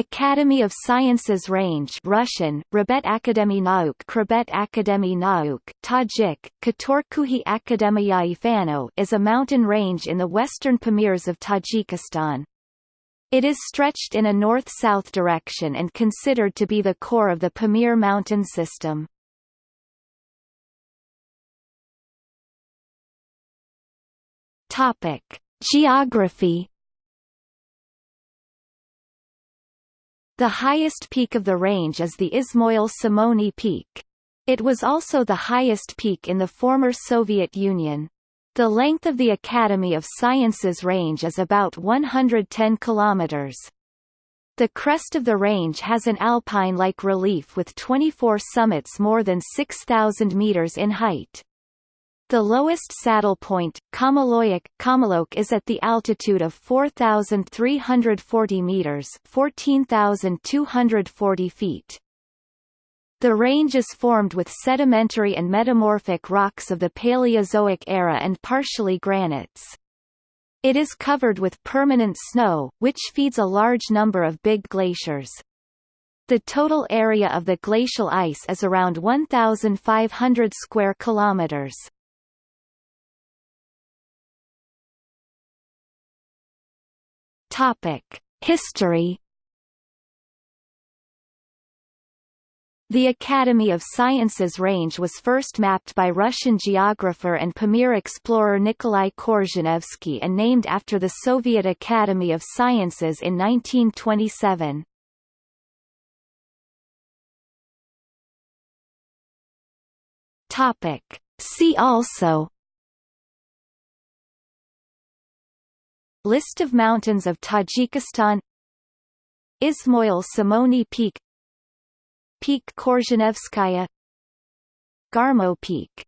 Academy of Sciences Range Russian, Rabet Akademy Nauk Krabet Akademy Nauk, Tajik, Katorkuhi Akademiyai Fano is a mountain range in the western Pamirs of Tajikistan. It is stretched in a north-south direction and considered to be the core of the Pamir mountain system. Geography The highest peak of the range is the Ismoil Somoni Peak. It was also the highest peak in the former Soviet Union. The length of the Academy of Sciences range is about 110 kilometers. The crest of the range has an alpine-like relief with 24 summits more than 6,000 meters in height. The lowest saddle point, Kamaloyak, Kamalok is at the altitude of 4,340 meters 14,240 feet. The range is formed with sedimentary and metamorphic rocks of the Paleozoic era and partially granites. It is covered with permanent snow, which feeds a large number of big glaciers. The total area of the glacial ice is around 1,500 square kilometers. History The Academy of Sciences range was first mapped by Russian geographer and Pamir explorer Nikolai Korzhenevsky and named after the Soviet Academy of Sciences in 1927. Topic. See also List of mountains of Tajikistan. Ismoil Somoni Peak. Peak Korzhenevskaya. Garmo Peak